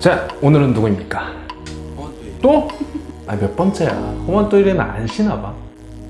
자 오늘은 누구입니까? 또? 아 몇 번째야 호환또이리는 안 쉬나봐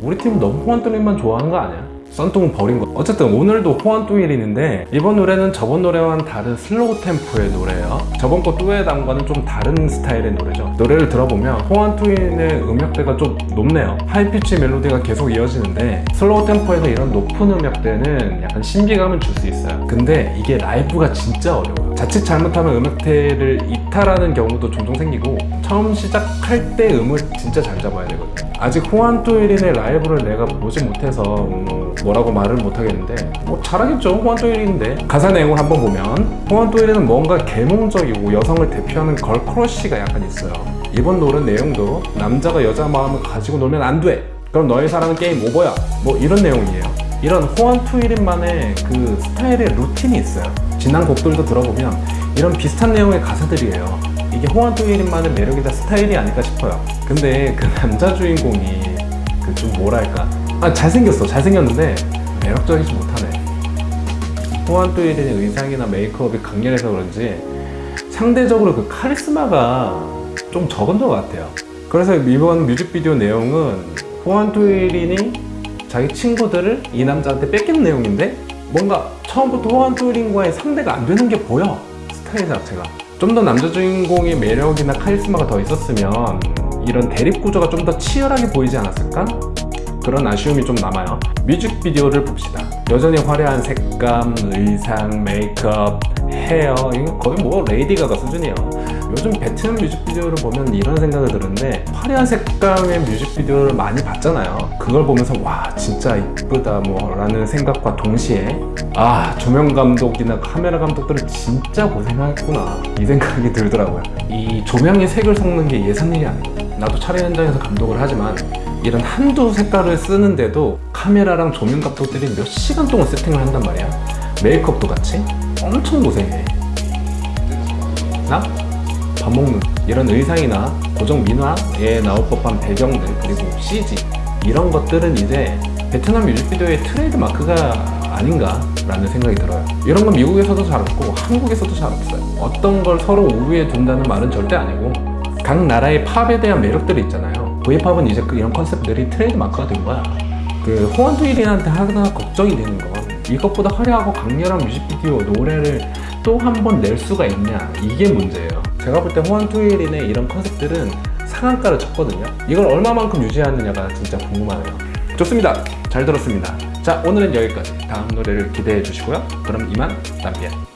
우리 팀은 너무 호환또이리만 좋아하는 거 아니야? 썬통은 버린 거. 어쨌든 오늘도 호환또이리인데 이번 노래는 저번 노래와는 다른 slow 템포의 노래예요. 저번 거 뚜에담과는 좀 다른 스타일의 노래죠. 노래를 들어보면 호환또이리의 음역대가 좀 높네요. high pitch 멜로디가 계속 이어지는데 slow 템포에서 이런 높은 음역대는 약간 신비감을 줄 수 있어요. 근데 이게 라이브가 진짜 어려워요. 자칫 잘못하면 음역대를 이탈하는 경우도 종종 생기고 처음 시작할 때 음을 진짜 잘 잡아야 되거든요. 아직 호환또이린의 라이브를 내가 보지 못해서 뭐 뭐라고 말을 못하겠는데 뭐 잘하겠죠. 호환또이린인데. 가사 내용을 한번 보면 호환또이린은 뭔가 계몽적이고 여성을 대표하는 걸크러쉬가 약간 있어요. 이번 노래 내용도 남자가 여자 마음을 가지고 놀면 안 돼. 그럼 너의 사랑은 게임 오버야. 뭐 이런 내용이에요. 이런 호환투일인만의 그 스타일의 루틴이 있어요. 지난 곡들도 들어보면 이런 비슷한 내용의 가사들이에요. 이게 호환투일인만의 매력이자 스타일이 아닐까 싶어요. 근데 그 남자 주인공이 그 좀 뭐랄까 아 잘생겼어. 잘생겼는데 매력적이지 못하네. 호환투일인의 의상이나 메이크업이 강렬해서 그런지 상대적으로 그 카리스마가 좀 적은 것 같아요. 그래서 이번 뮤직비디오 내용은 호환투일인이 자기 친구들을 이 남자한테 뺏기는 내용인데 뭔가 처음부터 호환투일인과의 상대가 안 되는 게 보여 스타일 자체가. 좀 더 남자 주인공의 매력이나 카리스마가 더 있었으면 이런 대립 구조가 좀 더 치열하게 보이지 않았을까? 그런 아쉬움이 좀 남아요. 뮤직비디오를 봅시다. 여전히 화려한 색감, 의상, 메이크업, 헤어 이거 거의 뭐 레이디 가가 수준이에요. 요즘 베트남 뮤직비디오를 보면 이런 생각이 드는데 화려한 색감의 뮤직비디오를 많이 봤잖아요. 그걸 보면서 와 진짜 이쁘다 뭐 라는 생각과 동시에 아 조명 감독이나 카메라 감독들은 진짜 고생했구나. 이 생각이 들더라고요. 이 조명의 색을 섞는 게 예삿일이 아니에요. 나도 촬영 현장에서 감독을 하지만 이런 한두 색깔을 쓰는데도 카메라랑 조명 감독들이 몇 시간 동안 세팅을 한단 말이야. 메이크업도 같이? 엄청 고생해. 나? 밥 먹는. 이런 의상이나 고전 민화에 나올 법한 배경들 그리고 CG 이런 것들은 이제 베트남 뮤직비디오의 트레이드 마크가 아닌가 라는 생각이 들어요. 이런 건 미국에서도 잘 없고 한국에서도 잘 없어요. 어떤 걸 서로 우위에 둔다는 말은 절대 아니고 각 나라의 팝에 대한 매력들이 있잖아요 V팝은 이제 그 이런 컨셉들이 트레이드 마크가 된 거야. 그 호앙투이린한테 하나 걱정이 되는 건 이것보다 화려하고 강렬한 뮤직비디오 노래를 또 한 번 낼 수가 있냐? 이게 문제예요. 제가 볼 때 호앙투이린의 이런 컨셉들은 상한가를 쳤거든요. 이걸 얼마만큼 유지하느냐가 진짜 궁금하네요. 좋습니다. 잘 들었습니다. 자 오늘은 여기까지. 다음 노래를 기대해 주시고요. 그럼 이만 tạm biệt